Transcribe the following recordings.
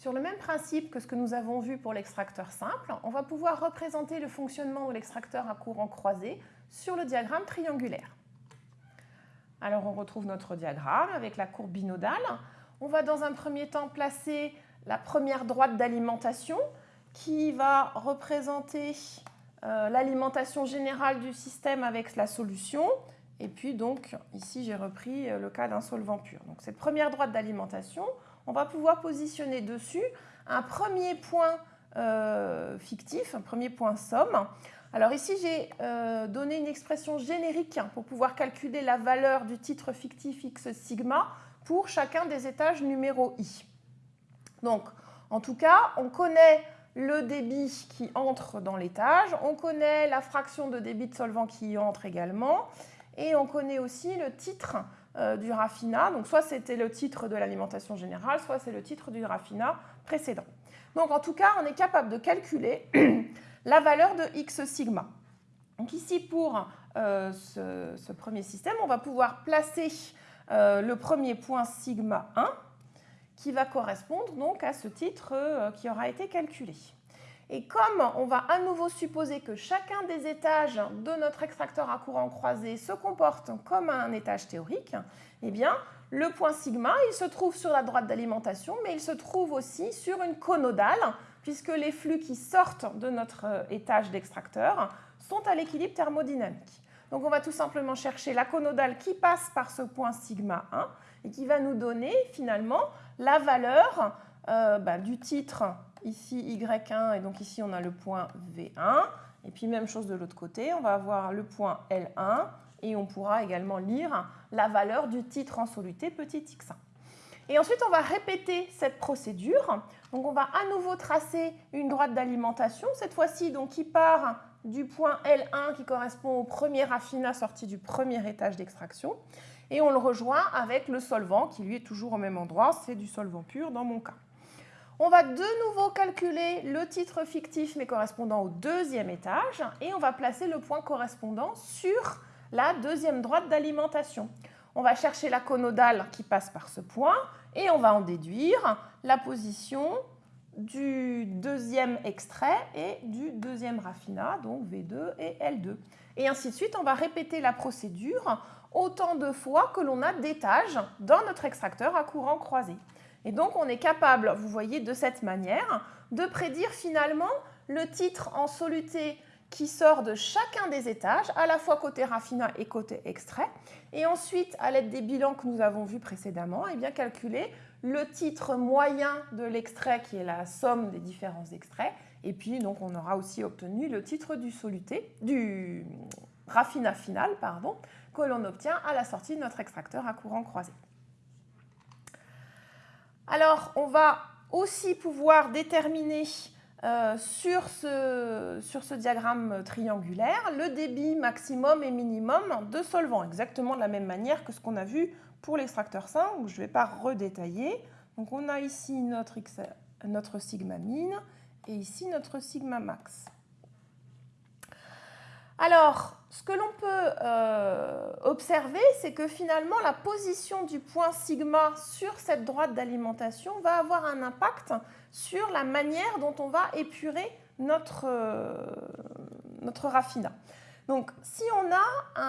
Sur le même principe que ce que nous avons vu pour l'extracteur simple, on va pouvoir représenter le fonctionnement de l'extracteur à courant croisé sur le diagramme triangulaire. Alors on retrouve notre diagramme avec la courbe binodale. On va dans un premier temps placer la première droite d'alimentation qui va représenter euh, l'alimentation générale du système avec la solution. Et puis donc ici j'ai repris euh, le cas d'un solvant pur. Donc cette première droite d'alimentation, on va pouvoir positionner dessus un premier point euh, fictif, un premier point somme. Alors ici, j'ai euh, donné une expression générique pour pouvoir calculer la valeur du titre fictif x sigma pour chacun des étages numéro i. Donc, en tout cas, on connaît le débit qui entre dans l'étage, on connaît la fraction de débit de solvant qui y entre également, et on connaît aussi le titre euh, du raffinat. Donc soit c'était le titre de l'alimentation générale, soit c'est le titre du raffinat précédent. Donc en tout cas, on est capable de calculer la valeur de x sigma. Donc ici, pour euh, ce, premier système, on va pouvoir placer euh, le premier point sigma 1 qui va correspondre donc à ce titre qui aura été calculé. Et comme on va à nouveau supposer que chacun des étages de notre extracteur à courant croisé se comporte comme un étage théorique, eh bien, le point sigma, il se trouve sur la droite d'alimentation, mais il se trouve aussi sur une conodale, puisque les flux qui sortent de notre euh, étage d'extracteur sont à l'équilibre thermodynamique. Donc on va tout simplement chercher la conodale qui passe par ce point sigma 1 et qui va nous donner finalement la valeur euh, bah, du titre ici Y1 et donc ici on a le point V1. Et puis même chose de l'autre côté, on va avoir le point L1 et on pourra également lire la valeur du titre en soluté petit x1. Et ensuite, on va répéter cette procédure. Donc, on va à nouveau tracer une droite d'alimentation, cette fois-ci donc qui part du point L1 qui correspond au premier raffinat sorti du premier étage d'extraction. Et on le rejoint avec le solvant qui lui est toujours au même endroit, c'est du solvant pur dans mon cas. On va de nouveau calculer le titre fictif mais correspondant au deuxième étage et on va placer le point correspondant sur la deuxième droite d'alimentation. On va chercher la conodale qui passe par ce point et on va en déduire la position du deuxième extrait et du deuxième raffinat, donc V2 et L2. Et ainsi de suite, on va répéter la procédure autant de fois que l'on a d'étages dans notre extracteur à courant croisé. Et donc, on est capable, vous voyez, de cette manière, de prédire finalement le titre en soluté qui sort de chacun des étages, à la fois côté raffinat et côté extrait. Et ensuite, à l'aide des bilans que nous avons vus précédemment, et eh bien calculer le titre moyen de l'extrait qui est la somme des différents extraits. Et puis, donc, on aura aussi obtenu le titre du soluté, du raffinat final, pardon, que l'on obtient à la sortie de notre extracteur à courant croisé. Alors, on va aussi pouvoir déterminer euh, sur, ce, diagramme triangulaire le débit maximum et minimum de solvant, exactement de la même manière que ce qu'on a vu pour l'extracteur simple, je ne vais pas redétailler. Donc on a ici notre sigma min et ici notre sigma max. Alors, ce que l'on peut euh, observer, c'est que finalement, la position du point sigma sur cette droite d'alimentation va avoir un impact sur la manière dont on va épurer notre, euh, raffinat. Donc, si on a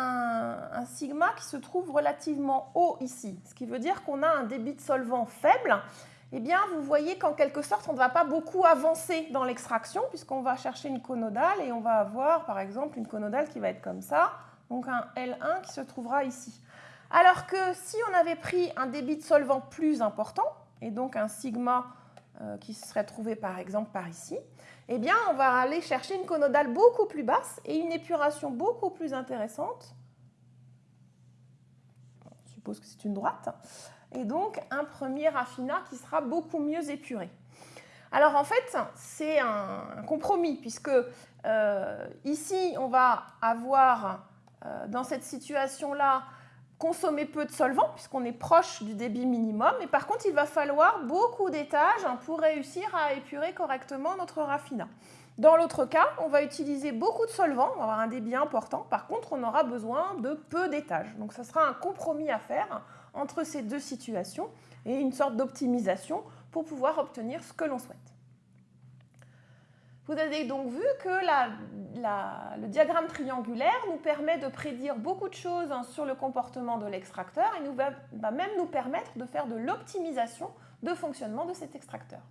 un, sigma qui se trouve relativement haut ici, ce qui veut dire qu'on a un débit de solvant faible, eh bien, vous voyez qu'en quelque sorte, on ne va pas beaucoup avancer dans l'extraction puisqu'on va chercher une conodale et on va avoir, par exemple, une conodale qui va être comme ça, donc un L1 qui se trouvera ici. Alors que si on avait pris un débit de solvant plus important, et donc un sigma euh, qui serait trouvé par exemple par ici, eh bien, on va aller chercher une conodale beaucoup plus basse et une épuration beaucoup plus intéressante. On suppose que c'est une droite et donc un premier raffinat qui sera beaucoup mieux épuré. Alors en fait, c'est un compromis puisque euh, ici, on va avoir euh, dans cette situation-là consommer peu de solvant puisqu'on est proche du débit minimum. Et par contre, il va falloir beaucoup d'étages pour réussir à épurer correctement notre raffinat. Dans l'autre cas, on va utiliser beaucoup de solvant, on va avoir un débit important. Par contre, on aura besoin de peu d'étages. Donc, ce sera un compromis à faire entre ces deux situations et une sorte d'optimisation pour pouvoir obtenir ce que l'on souhaite. Vous avez donc vu que le diagramme triangulaire nous permet de prédire beaucoup de choses hein, sur le comportement de l'extracteur et nous va même nous permettre de faire de l'optimisation de fonctionnement de cet extracteur.